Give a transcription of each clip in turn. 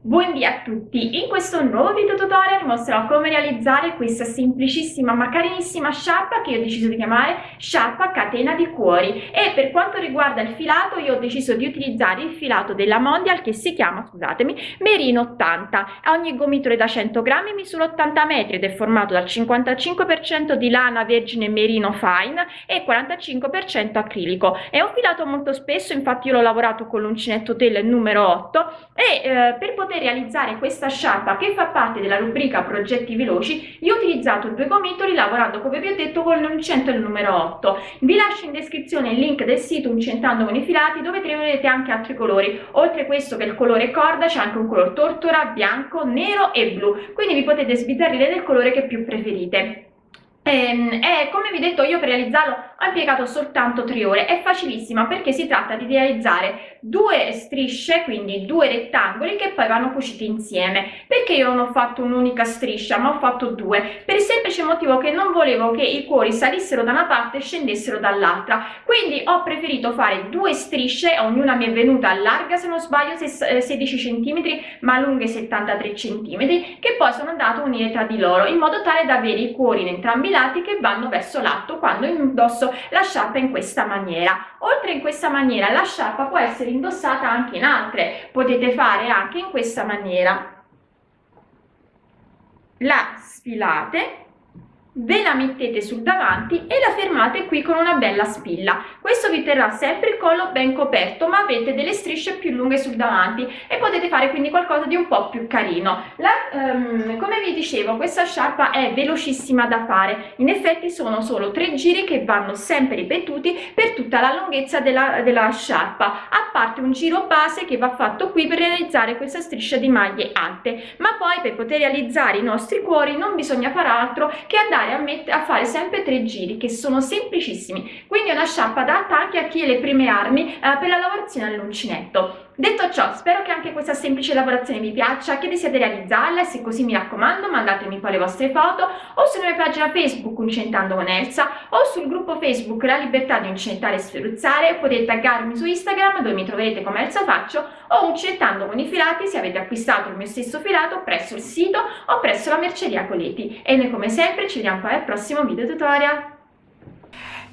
Buon dia a tutti! In questo nuovo video tutorial mostrerò come realizzare questa semplicissima ma carinissima sciarpa che ho deciso di chiamare sciarpa catena di cuori. E per quanto riguarda il filato io ho deciso di utilizzare il filato della Mondial che si chiama, scusatemi, Merino 80 ogni gomitolo è da 100 grammi misura 80 metri ed è formato dal 55% di lana vergine merino fine e 45% acrilico. È un filato molto spesso infatti io l'ho lavorato con l'uncinetto tel numero 8 e eh, per poter realizzare questa sciarpa che fa parte della rubrica progetti veloci io ho utilizzato due gomitoli lavorando come vi ho detto con l'uncinetto il numero 8 vi lascio in descrizione il link del sito uncentando con i filati dove troverete anche altri colori. Oltre questo che è il colore corda c'è anche un colore tortora bianco nero e blu. Quindi vi potete sbizzarrire del colore che più preferite. E, ehm, e, come vi ho detto io per realizzarlo ho impiegato soltanto tre ore. È facilissima perché si tratta di realizzare due strisce quindi due rettangoli che poi vanno cuciti insieme. Perché io non ho fatto un'unica striscia ma ho fatto due? Per il semplice motivo che non volevo che i cuori salissero da una parte e scendessero dall'altra. Quindi ho preferito fare due strisce ognuna mi è venuta larga se non sbaglio 16 cm ma lunghe 73 cm che poi sono andate a unire tra di loro in modo tale da avere i cuori in entrambi i lati che vanno verso l'alto quando indosso la sciarpa in questa maniera. Oltre in questa maniera la sciarpa può essere indossata anche in altre. Potete fare anche in questa maniera. La sfilate ve la mettete sul davanti e la fermate qui con una bella spilla. Questo vi terrà sempre il collo ben coperto ma avete delle strisce più lunghe sul davanti e potete fare quindi qualcosa di un po più carino. La, um, come vi dicevo questa sciarpa è velocissima da fare. In effetti sono solo tre giri che vanno sempre ripetuti per tutta la lunghezza della, della sciarpa. A parte un giro base che va fatto qui per realizzare questa striscia di maglie alte. Ma poi per poter realizzare i nostri cuori non bisogna fare altro che andare a, mettere, a fare sempre tre giri che sono semplicissimi. Quindi è una sciarpa adatta anche a chi ha le prime armi eh, per la lavorazione all'uncinetto Detto ciò, spero che anche questa semplice lavorazione vi piaccia, che desiate realizzarla se così mi raccomando mandatemi poi le vostre foto o sulla mia pagina Facebook Uncentando con Elsa o sul gruppo Facebook La Libertà di Uncentare e Sferuzzare potete taggarmi su Instagram dove mi troverete come Elsa Faccio o Uncentando con i filati se avete acquistato il mio stesso filato presso il sito o presso la merceria Coleti e noi come sempre ci vediamo poi al prossimo video tutorial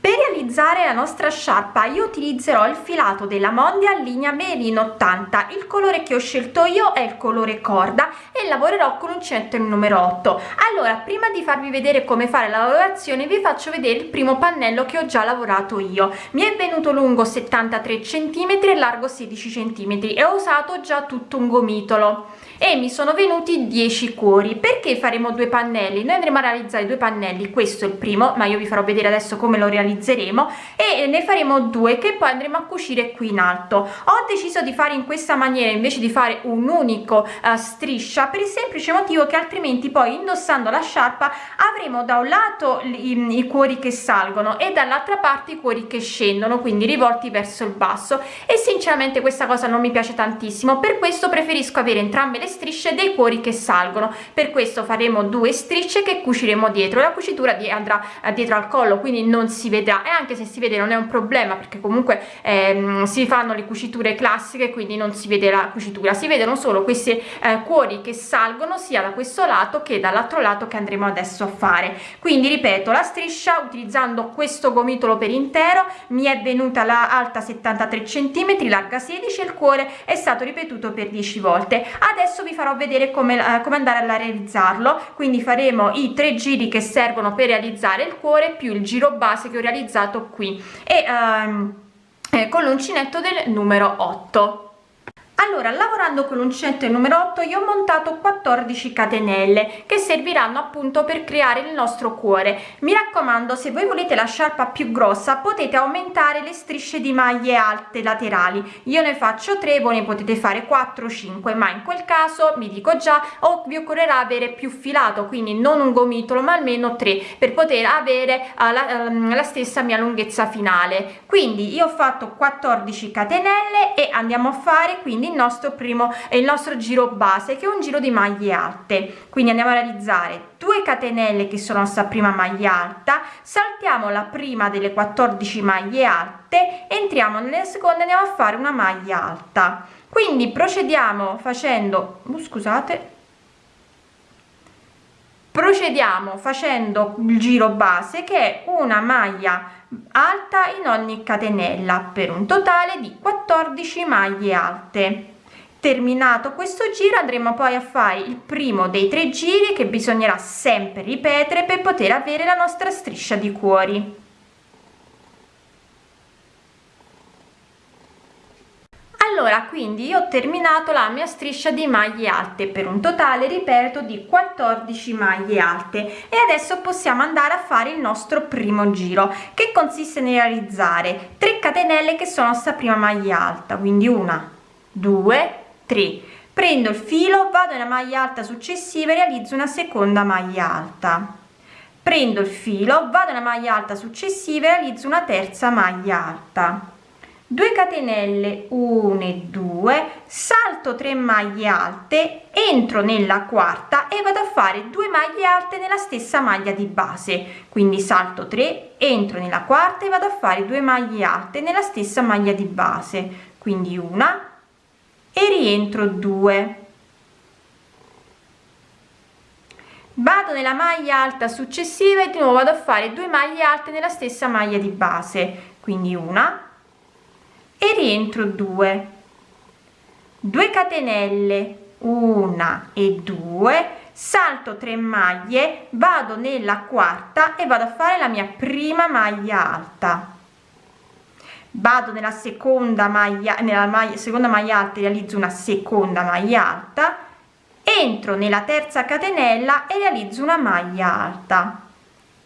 per realizzare la nostra sciarpa io utilizzerò il filato della Mondial linea Merino 80 il colore che ho scelto io è il colore corda e lavorerò con un centro il numero 8 allora prima di farvi vedere come fare la lavorazione vi faccio vedere il primo pannello che ho già lavorato io. Mi è venuto lungo 73 cm e largo 16 cm e ho usato già tutto un gomitolo e mi sono venuti 10 cuori. Perché faremo due pannelli? Noi andremo a realizzare due pannelli. Questo è il primo ma io vi farò vedere adesso come lo realizzeremo. E ne faremo due che poi andremo a cucire qui in alto. Ho deciso di fare in questa maniera invece di fare un unico uh, striscia per il semplice motivo che altrimenti poi indossando la sciarpa avremo da un lato i, i cuori che salgono e dall'altra parte i cuori che scendono quindi rivolti verso il basso. E sinceramente questa cosa non mi piace tantissimo. Per questo preferisco avere entrambe le strisce dei cuori che salgono. Per questo faremo due strisce che cuciremo dietro. La cucitura di andrà eh, dietro al collo quindi non si vedrà. E anche se si vede non è un problema perché comunque ehm, si fanno le cuciture classiche quindi non si vede la cucitura. Si vedono solo questi eh, cuori che salgono sia da questo lato che dall'altro lato che andremo adesso a fare. Quindi ripeto la striscia utilizzando questo gomitolo per intero mi è venuta la alta 73 centimetri larga 16 il cuore è stato ripetuto per 10 volte. Adesso adesso vi farò vedere come, eh, come andare a realizzarlo. Quindi faremo i tre giri che servono per realizzare il cuore più il giro base che ho realizzato qui. E ehm, eh, con l'uncinetto del numero 8 allora lavorando con l'uncinetto numero 8 io ho montato 14 catenelle che serviranno appunto per creare il nostro cuore. Mi raccomando se voi volete la sciarpa più grossa potete aumentare le strisce di maglie alte laterali. Io ne faccio 3 voi ne potete fare 4 5 ma in quel caso vi dico già o vi occorrerà avere più filato quindi non un gomitolo ma almeno 3 per poter avere uh, la, um, la stessa mia lunghezza finale. Quindi io ho fatto 14 catenelle e andiamo a fare quindi il nostro primo il nostro giro base che è un giro di maglie alte. Quindi andiamo a realizzare 2 catenelle che sono sta prima maglia alta saltiamo la prima delle 14 maglie alte entriamo nelle seconde andiamo a fare una maglia alta. Quindi procediamo facendo uh, scusate procediamo facendo il giro base che è una maglia alta in ogni catenella per un totale di 14 maglie alte. Terminato questo giro andremo poi a fare il primo dei tre giri che bisognerà sempre ripetere per poter avere la nostra striscia di cuori allora quindi io ho terminato la mia striscia di maglie alte per un totale ripeto di 14 maglie alte e adesso possiamo andare a fare il nostro primo giro che consiste nel realizzare 3 catenelle che sono sta prima maglia alta quindi una due tre. Prendo il filo vado nella maglia alta successiva e realizzo una seconda maglia alta. Prendo il filo vado nella maglia alta successiva e realizzo una terza maglia alta 2 catenelle 1 e 2 salto 3 maglie alte entro nella quarta e vado a fare 2 maglie alte nella stessa maglia di base. Quindi salto 3 entro nella quarta e vado a fare 2 maglie alte nella stessa maglia di base. Quindi una e rientro 2 vado nella maglia alta successiva e di nuovo vado a fare 2 maglie alte nella stessa maglia di base. Quindi una e rientro 2 2 catenelle una e 2 salto 3 maglie vado nella quarta e vado a fare la mia prima maglia alta. Vado nella seconda maglia nella maglia seconda maglia alta realizzo una seconda maglia alta entro nella terza catenella e realizzo una maglia alta.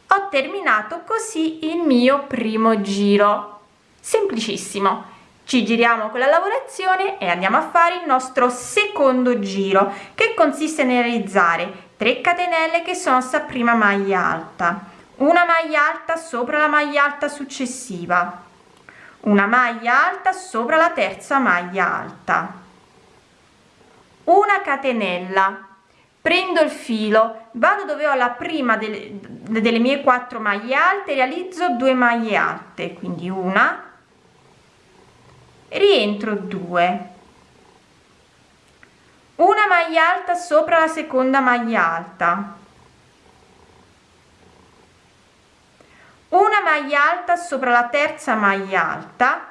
Ho terminato così il mio primo giro. Semplicissimo ci giriamo con la lavorazione e andiamo a fare il nostro secondo giro che consiste nel realizzare 3 catenelle che sono sta prima maglia alta. Una maglia alta sopra la maglia alta successiva. Una maglia alta sopra la terza maglia alta. Una catenella. Prendo il filo vado dove ho la prima delle, delle mie quattro maglie alte realizzo 2 maglie alte quindi una rientro 2 una maglia alta sopra la seconda maglia alta. Una maglia alta sopra la terza maglia alta.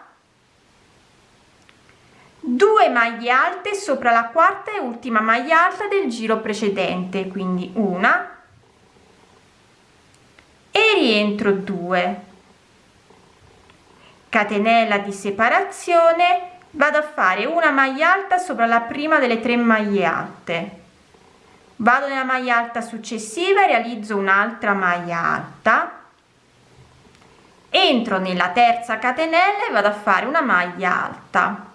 2 maglie alte sopra la quarta e ultima maglia alta del giro precedente quindi una. E rientro 2 catenella di separazione vado a fare una maglia alta sopra la prima delle tre maglie alte. Vado nella maglia alta successiva e realizzo un'altra maglia alta. Entro nella terza catenella e vado a fare una maglia alta.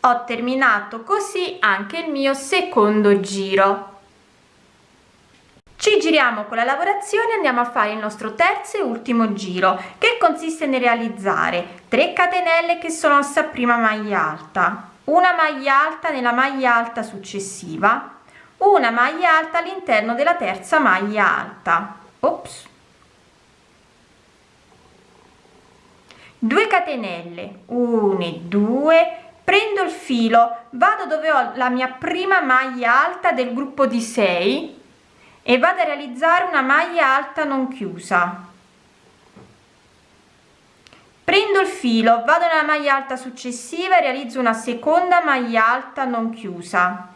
Ho terminato così anche il mio secondo giro ci giriamo con la lavorazione andiamo a fare il nostro terzo e ultimo giro che consiste nel realizzare 3 catenelle che sono sta prima maglia alta. Una maglia alta nella maglia alta successiva una maglia alta all'interno della terza maglia alta. Ops. 2 catenelle 1 e 2 prendo il filo vado dove ho la mia prima maglia alta del gruppo di 6 e vado a realizzare una maglia alta non chiusa. Prendo il filo vado nella maglia alta successiva e realizzo una seconda maglia alta non chiusa.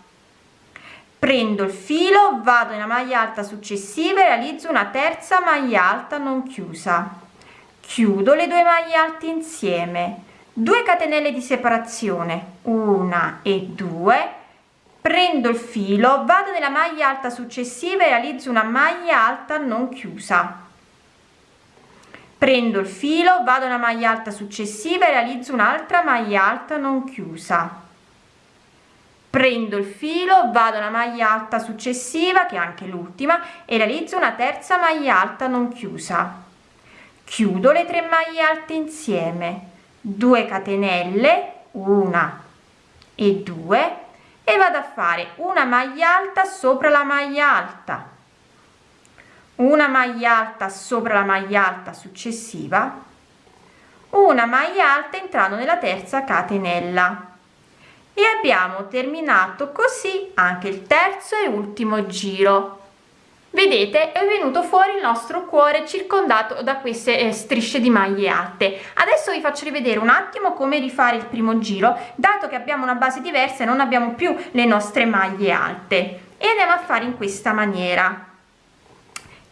Prendo il filo vado nella maglia alta successiva e realizzo una terza maglia alta non chiusa. Chiudo le due maglie alte insieme. 2 catenelle di separazione una e due prendo il filo vado nella maglia alta successiva e realizzo una maglia alta non chiusa. Prendo il filo vado nella maglia alta successiva e realizzo un'altra maglia alta non chiusa. Prendo il filo vado nella maglia alta successiva che è anche l'ultima e realizzo una terza maglia alta non chiusa. Chiudo le tre maglie alte insieme. 2 catenelle una e 2 e vado a fare una maglia alta sopra la maglia alta. Una maglia alta sopra la maglia alta successiva. Una maglia alta entrando nella terza catenella. E abbiamo terminato così anche il terzo e ultimo giro vedete è venuto fuori il nostro cuore circondato da queste eh, strisce di maglie alte adesso vi faccio rivedere un attimo come rifare il primo giro. Dato che abbiamo una base diversa e non abbiamo più le nostre maglie alte e andiamo a fare in questa maniera.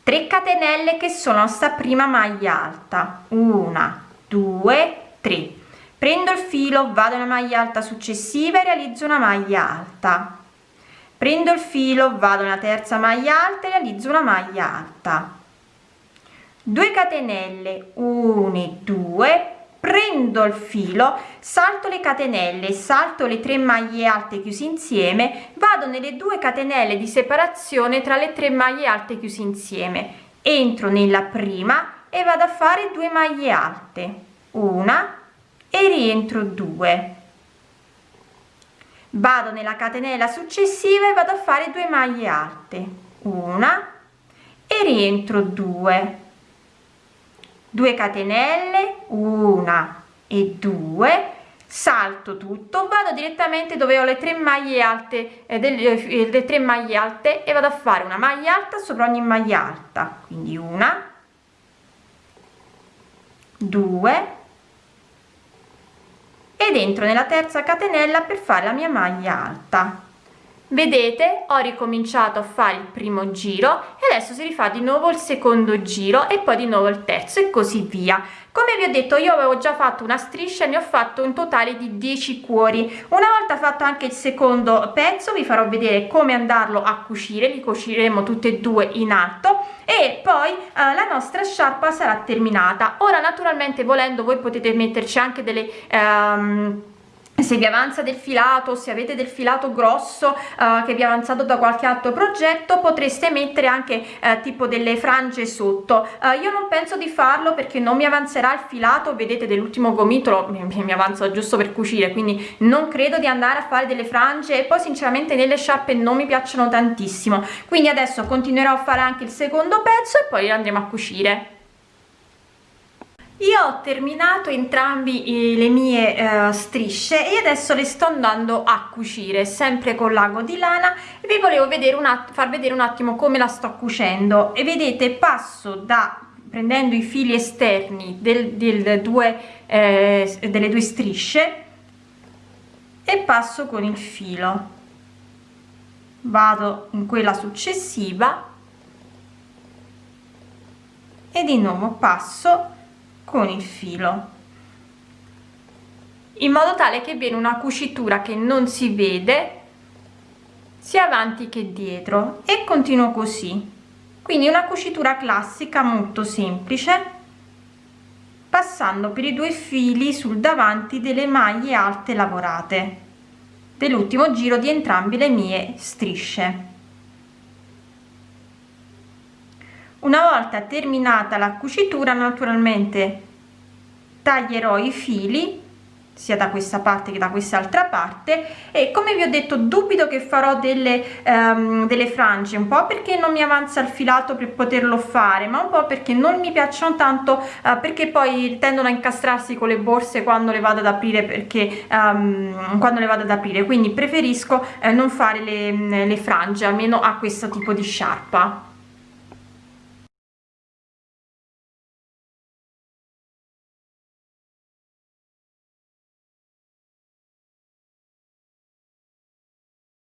3 catenelle che sono sta prima maglia alta. Una due tre. Prendo il filo vado nella maglia alta successiva e realizzo una maglia alta prendo il filo vado nella terza maglia alta e realizzo una maglia alta. 2 catenelle 1 e 2 prendo il filo salto le catenelle salto le tre maglie alte chiuse insieme vado nelle due catenelle di separazione tra le tre maglie alte chiuse insieme entro nella prima e vado a fare due maglie alte una e rientro 2 vado nella catenella successiva e vado a fare due maglie alte. Una e rientro 2 2 catenelle una e 2 salto tutto vado direttamente dove ho le tre maglie alte eh, delle, eh, tre maglie alte e vado a fare una maglia alta sopra ogni maglia alta. Quindi una 2 ed entro nella terza catenella per fare la mia maglia alta. Vedete ho ricominciato a fare il primo giro e adesso si rifà di nuovo il secondo giro e poi di nuovo il terzo e così via come vi ho detto io avevo già fatto una striscia ne ho fatto un totale di 10 cuori. Una volta fatto anche il secondo pezzo vi farò vedere come andarlo a cucire. Li cuciremo tutte e due in alto. E poi eh, la nostra sciarpa sarà terminata. Ora naturalmente volendo voi potete metterci anche delle ehm, se vi avanza del filato se avete del filato grosso uh, che vi è avanzato da qualche altro progetto potreste mettere anche uh, tipo delle frange sotto. Uh, io non penso di farlo perché non mi avanzerà il filato vedete dell'ultimo gomitolo mi, mi avanza giusto per cucire quindi non credo di andare a fare delle frange e poi sinceramente nelle sciarpe non mi piacciono tantissimo. Quindi adesso continuerò a fare anche il secondo pezzo e poi andremo a cucire io ho terminato entrambi le mie eh, strisce e adesso le sto andando a cucire sempre con l'ago di lana. E vi volevo vedere un far vedere un attimo come la sto cucendo. E vedete passo da prendendo i fili esterni del, del due, eh, delle due strisce e passo con il filo. Vado in quella successiva. E di nuovo passo con il filo. In modo tale che viene una cucitura che non si vede sia avanti che dietro e continuo così. Quindi una cucitura classica molto semplice passando per i due fili sul davanti delle maglie alte lavorate dell'ultimo giro di entrambe le mie strisce una volta terminata la cucitura naturalmente taglierò i fili sia da questa parte che da quest'altra parte e come vi ho detto dubito che farò delle, um, delle frange un po perché non mi avanza il filato per poterlo fare ma un po perché non mi piacciono tanto uh, perché poi tendono a incastrarsi con le borse quando le vado ad aprire perché um, quando le vado ad aprire. Quindi preferisco uh, non fare le, le frange almeno a questo tipo di sciarpa